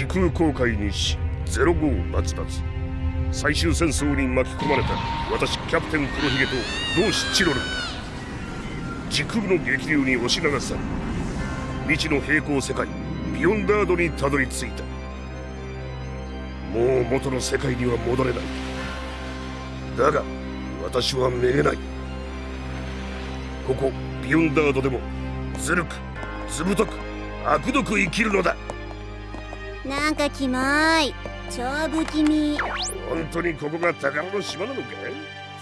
時空航海にし05バツバツ最終戦争に巻き込まれた私キャプテン黒ひげと同志チロル。時空の激流に押し流され未知の平行世界ビヨンダードにたどり着いた。もう元の世界には戻れない。だが私はめげない。ここビヨンダードでもずるくずぶとく悪どく生きるのだ。なんかキモい。超不気味。本当にここが宝の島なのか？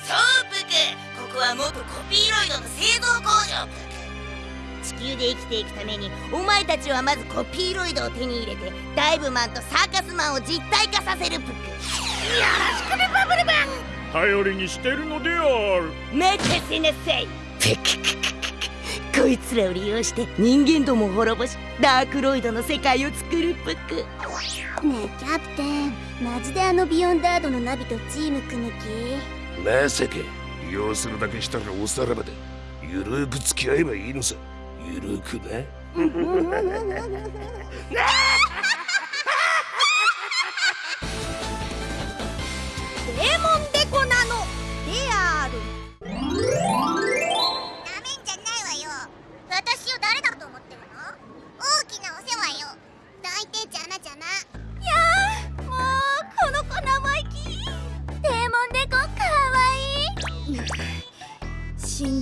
そうプクここは元コピーロイドの製造工場。プク地球で生きていくためにお前たちはまずコピーロイドを手に入れてダイブマンとサーカスマンを実体化させるプクよろしくねバブルマン。頼りにしてるのである。待たせなさいプクこいつらを利用して人間どもを滅ぼしダークロイドの世界を作るプクねえキャプテン。マジであのビヨンダードのナビとチーム組む気まさか利用するだけしたらおさらばでゆるく付き合えばいいのさ。ゆるくなデー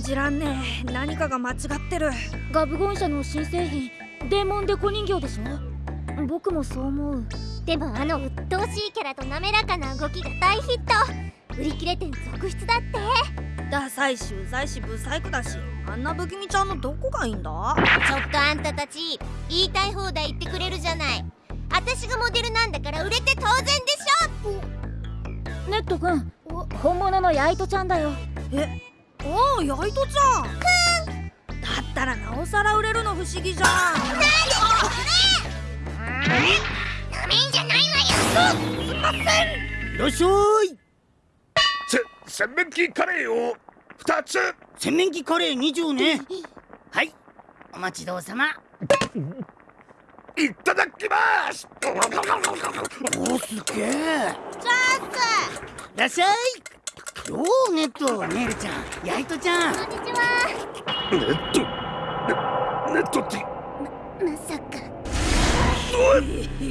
じらんねえ。何かが間違ってる。ガブゴン社の新製品デーモンデコ人形でしょ？僕もそう思う。でもあの鬱陶しいキャラと滑らかな動きが大ヒット。売り切れ店続出だって。ダサいしうざいしブサイクだしあんな不気味ちゃんのどこがいいんだ？ちょっとあんたたち言いたい放題言ってくれるじゃない。私がモデルなんだから売れて当然でしょ。ネットくん本物のヤイトちゃんだよ。えおおヤイトちゃん。だったらなおさら売れるの不思議じゃん。なめんじゃないわよ。いらっしゃいせ洗面器カレーを2つ。洗面器カレー2丁ね。はい。お待ちどうさま。いただきます。おすげえ。チャンいらっしゃいおおネットネイルちゃん。ヤイトちゃん。スこんにちは。ネット。ネネットって。まさか。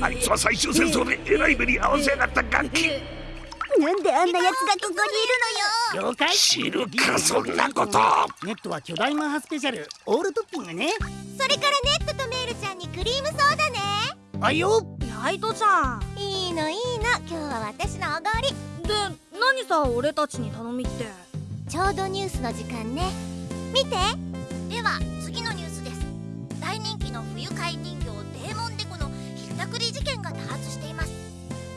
あいつは最終戦争でえらい目に遭わせやがった楽器なんであんな奴がここにいるのよ。了解。知るかそんなこと。ネットは巨大マッハスペシャル。オールトッピングね。それからネットとメールちゃんにクリームソーダね。あいよヤイトちゃん。いいのいいの。今日は私のおごり。で何さ俺たちに頼みって。ちょうどニュースの時間ね。見て。では次のニュースです。大人気の不愉快人形デーモンデコのひったくり事件が多発しています。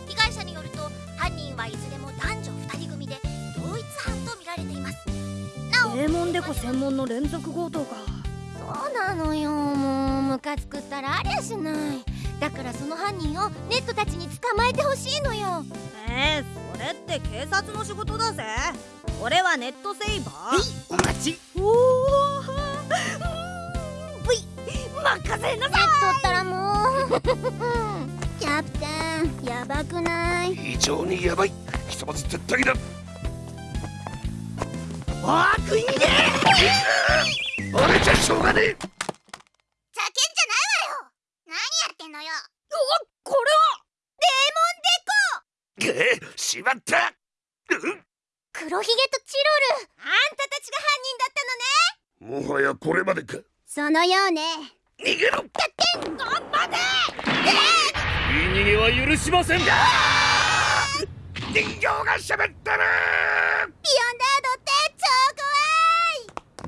被害者によると犯人はいずれも男女2人組で同一犯と見られています。なおデーモンデコ専門の連続強盗か。そうなのよ。もうムカつくったらありゃしない。だからその犯人をネットたちに捕まえてほしいのよ。えー、って警察の仕事だぜ。俺はネットセイバはいーお待ち。おお任せなさい。ネットったらもう。キャプテンやばくない？非常にヤバい。ひとまず撤退だあー食い逃げ！俺じゃしょうがねえ。ざけんじゃないわよ！何やってんのよ！これはえーしまった。うん？黒ひげとチロル。あんたたちが犯人だったのね。もはやこれまでか。そのようね。逃げろ。言い逃げは許しません。人形が喋ってるビヨンダードって超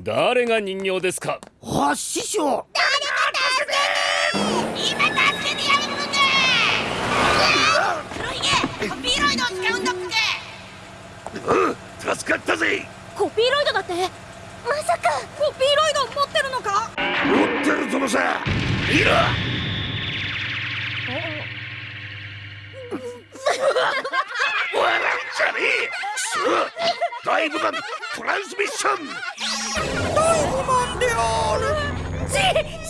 怖い。誰が人形ですか？あ師匠今助けてやるのか黒ひげコピーロイドを使うんだプクうん助かったぜコピーロイドだって。まさかコピーロイド持ってるのか？持ってるぞのさいろ 笑うんじゃねえ。さあダイブマントランスミッション。ちちち逃げを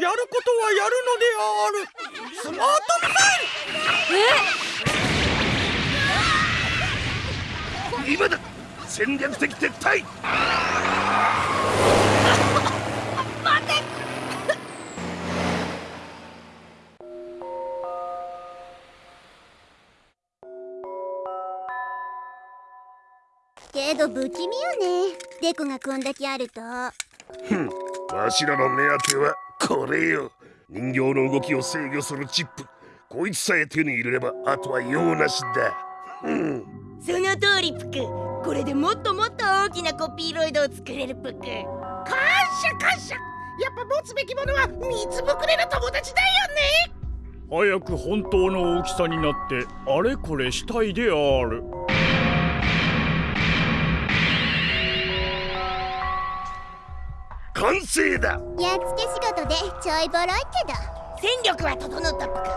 やることはやるのである。スマート今だ。戦略的撤退。けど不気味よね。デコがこんだけあると。ふん。わしらの目当てはこれよ。人形の動きを制御するチップ。こいつさえ手に入れればあとは用なしだ。ふ んその通りプク。これでもっともっと大きなコピーロイドを作れるプク。感謝感謝。やっぱ持つべきものは水ぶくれの友達だよね。早く本当の大きさになってあれこれしたいである完成だ。やっつけ仕事でちょいボロいけど。戦力は整ったプクさ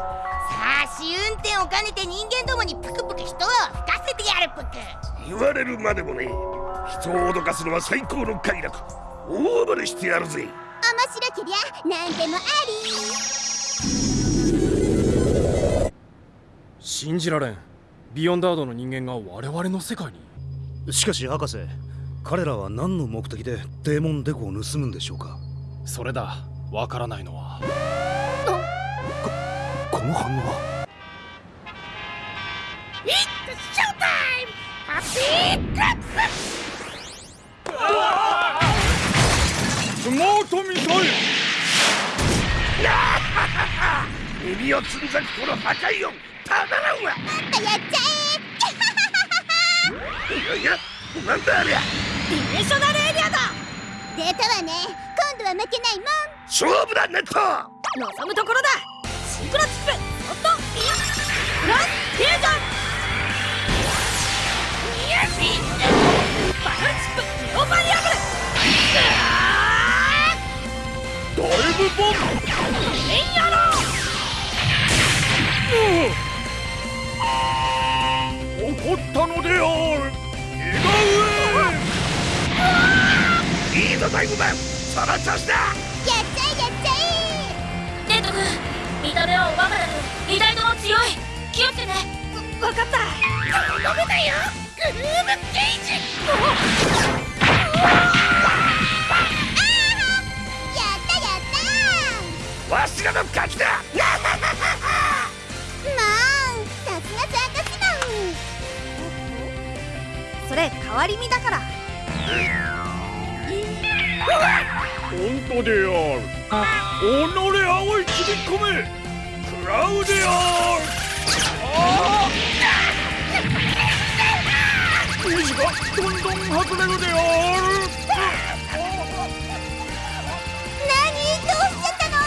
あ試運転を兼ねて人間どもにプクプク人を吹かせてやるプク言われるまでもね人を脅かすのは最高の快楽。大暴れしてやるぜ。面白けりゃ何でもあり。信じられん。ビヨンダードの人間が我々の世界に。しかし博士彼らは何の目的でデーモンデコを盗むんでしょうか？それだ。わからないのは。この反応は？ショータイムハッピークラップスマートミサイル耳をつんざくこの破壊音たまらんわやっちゃ いやいやなんだありゃディメンショナルエリアだ。え出たわね今度は負けないもん。勝負だネット。望むところだ。シンクロチップホットインフランスフュージョン上いいぞダイブマンその調子だやっちゃえやっちゃレッド君見た目はおバカだけど二台とも強い。気をつけて。わかった。だよ。グルームゲージ。えやったやったわしらの勝ちだまあさすがサーカスマンそれ変わり身だから本当である己青い切り込め。食らうであるああ虹がどんどん外れるであ。る何どうしちゃったの？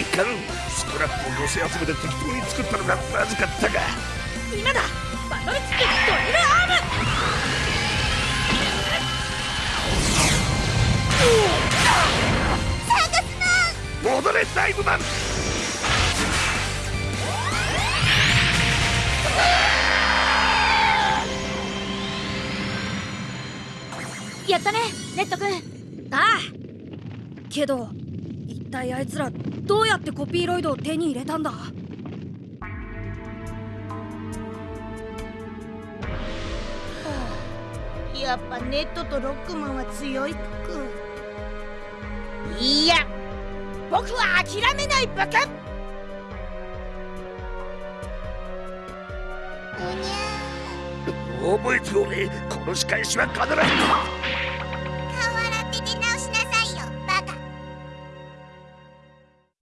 いかんスクラップを寄せ集めて適当に作ったのがまずかったか今だ戻れダイブマン。やったねレッド君。ああ。けど一体あいつらどうやってコピーロイドを手に入れたんだ？やっぱネットとロックマンは強いプクいや僕は諦めないバカうにゃ覚えておれこの仕返しは必ず。